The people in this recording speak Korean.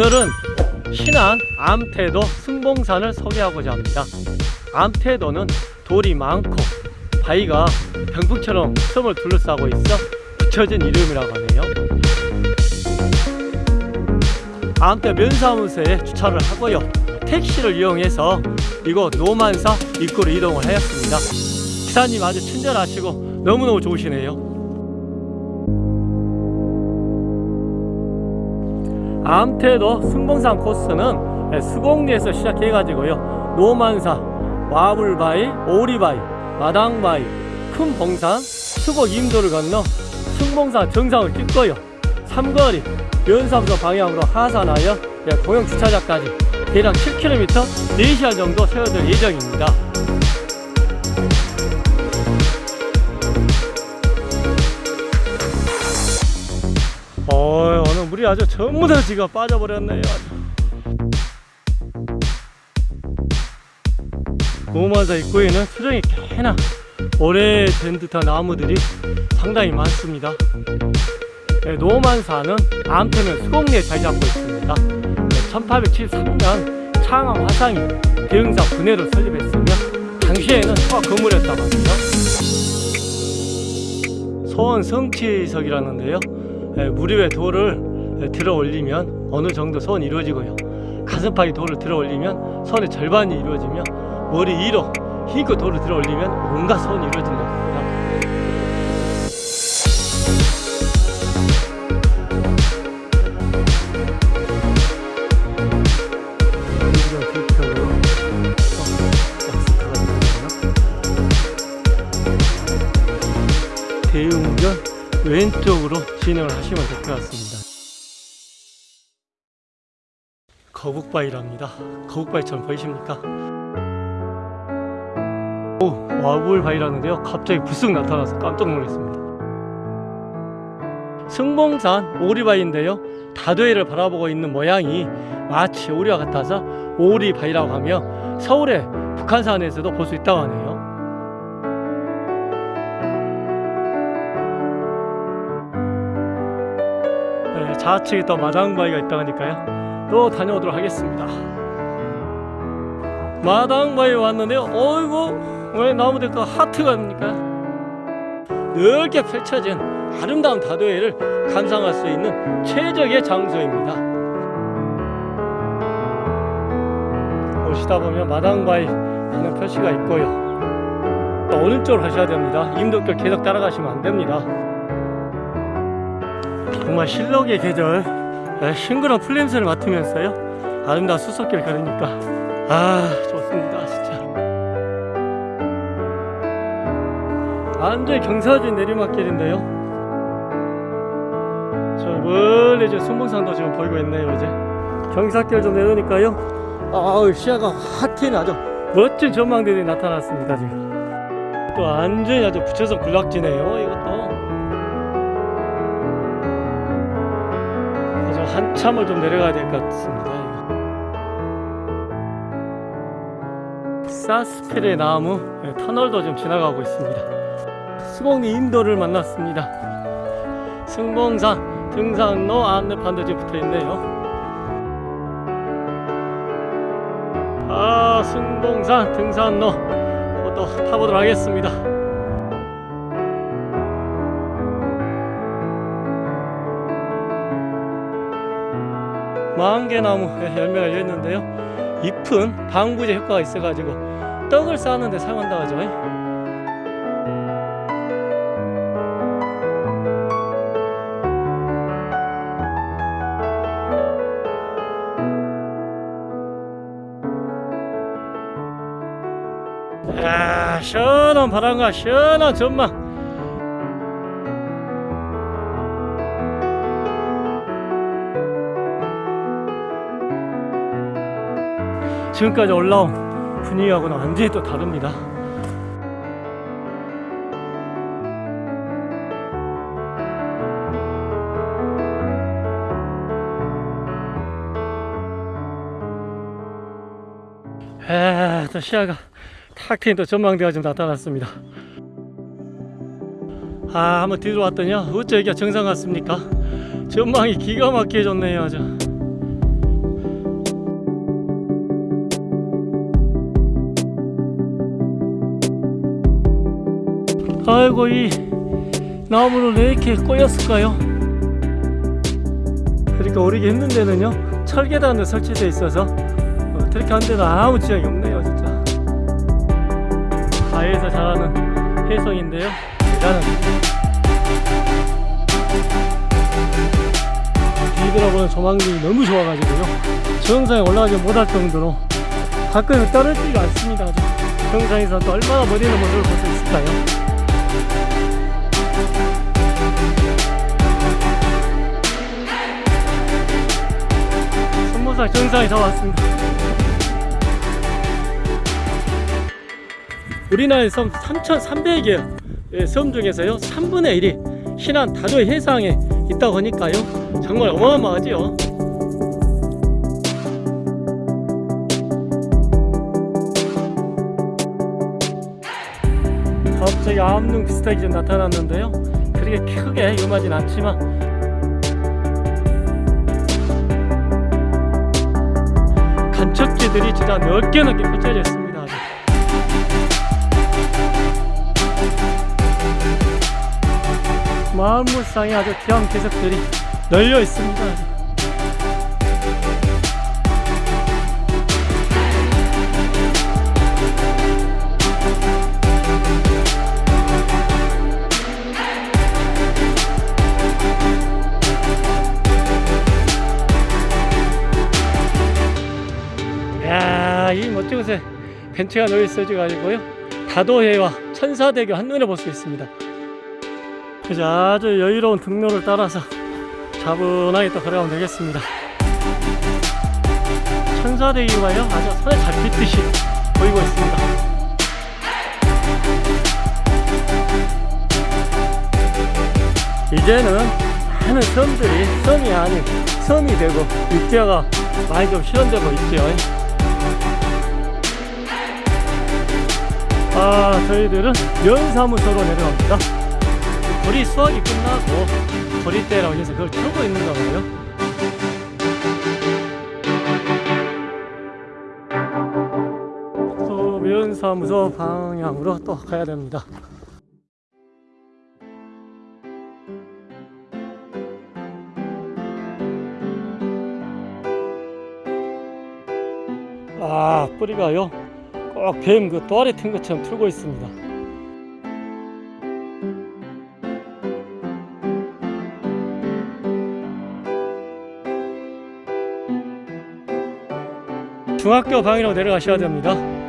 오늘은 신안 암태도 승봉산을 소개하고자 합니다. 암태도는 돌이 많고 바위가 병풍처럼 섬을 둘러싸고 있어 붙여진 이름이라고 하네요. 암태 면사무소에 주차를 하고요. 택시를 이용해서 이곳 노만사 입구로 이동을 하였습니다. 기사님 아주 친절하시고 너무너무 좋으시네요. 암태도 승봉산 코스는 수곡리에서 시작해가지고요. 노만사, 와불바위, 오리바위, 마당바위, 큰 봉산, 수곡 임도를 건너 승봉산 정상을 찍고요. 삼거리, 면사무소 방향으로 하산하여 공영 주차장까지 대략 7km 4시간 정도 세워질 예정입니다 물이 아주 전부 다 지가 빠져버렸네요. 노만사 입구에는 수정이 꽤나 오래된 듯한 나무들이 상당히 많습니다. 네, 노만사는 암태면 수곡리에 자리 잡고 있습니다. 1873년 창암 화상이 대흥사 분해로 설립했으며 당시에는 소화 건물이었다고 합니다. 소원 성취석이라는데요. 예, 무리 위에 돌을 예, 들어 올리면 어느 정도 소원이 이루어지고요. 가슴팍에 돌을 들어 올리면 소원의 절반이 이루어지며 머리 위로 힘껏 돌을 들어 올리면 온갖 소원이 이루어진다고 대웅전 왼쪽으로 진행을 하시면 될 것 같습니다. 거북바위랍니다. 거북바위처럼 보이십니까? 오, 와불바위라는데요. 갑자기 불쑥 나타나서 깜짝 놀랐습니다. 승봉산 오리바위인데요. 다도해를 바라보고 있는 모양이 마치 오리와 같아서 오리바위라고 하며 서울의 북한산에서도 볼 수 있다고 하네요. 네, 좌측에 또 마당바위가 있다고 하니까요. 또 다녀오도록 하겠습니다. 마당바위 왔는데요. 어이구, 왜 나무들과 하트가 됩니까? 넓게 펼쳐진 아름다운 다도해를 감상할 수 있는 최적의 장소입니다. 오시다 보면 마당바위 하는 표시가 있고요. 오른쪽으로 하셔야 됩니다. 임도길 계속 따라가시면 안 됩니다. 정말 실록의 계절 에, 싱그러운 풀냄새를 맡으면서요? 아름다운 수석길 걸으니까. 아 좋습니다 진짜. 완전히 경사진 내리막길인데요? 저 멀리 이제 순봉산도 지금 보이고 있네요 이제. 경사길 좀 내려오니까요. 아우 시야가 확 트이는 아주. 멋진 전망들이 나타났습니다 지금. 또 완전히 아주 붙여서 군락지네요 이것도 한참을 좀 내려가야 될 것 같습니다. 사스펠의 나무 네, 터널도 좀 지나가고 있습니다. 수곡리 인도를 만났습니다. 승봉산 등산로 안내판도 지금 붙어 있네요. 아, 승봉산 등산로 또 타보도록 하겠습니다. 망개나무 열매가 열렸는데요. 잎은 방부제 효과가 있어 가지고 떡을 쌓는데 사용한다고 하죠. 야 시원한 바람과 시원한 전망 지금까지 올라온 분위기하고는 완전히 또 다릅니다. 에, 또 시야가 탁 트인 또 전망대가 좀 나타났습니다. 아, 한번 뒤로 왔더니요. 어째 여기가 정상 같습니까? 전망이 기가 막히게 좋네요, 아주. 아이고 이 나무를 왜 이렇게 꼬였을까요? 그러니까 오르기 힘든 데는요 철계단도 설치되어 있어서 어, 그렇게 한 데는 아무 지장이 없네요 진짜 바위에서 자라는 해성인데요 대단합니다 뒤돌아보는 조망이 너무 좋아가지고요 정상에 올라가지 못할 정도로 가끔 떨어지지가 않습니다. 정상에서 또 얼마나 멋있는 모습을 볼 수 있을까요 손모사 정상에 다 왔습니다. 우리나라의 섬 3,300여 예, 섬 중에서요 3분의 1이 신안 다도의 해상에 있다고 하니까요 정말 어마어마하지요 갑자기 암릉 비슷하게 좀 나타났는데요. 그렇게 크게 위험하진 않지만. 간척지들이 진짜 넓게 넓게 펼쳐져 있습니다. 아주. 마을무쌍에 아주 귀한 개석들이 널려 있습니다 곳에 벤치가 놓여 있어져 가지고요. 다도해와 천사대교 한눈에 볼 수 있습니다. 그래서 아주 여유로운 등로를 따라서 차분하게 또 걸어가면 되겠습니다. 천사대교가요, 아주 손에 잡히듯이 보이고 있습니다. 이제는 많은 섬들이 섬이 아닌 섬이 되고 육지화가 많이 좀 실현되고 있죠. 아 저희들은 면사무소로 내려갑니다. 보리 수확이 끝나고 보리대라고 해서 그걸 켜고 있는가 봐요. 또 면사무소 방향으로 또 가야 됩니다. 아 뿌리가요 꼭뱀그 또아리 튼 것처럼 틀고 있습니다. 중학교 방향으로 내려가셔야 됩니다.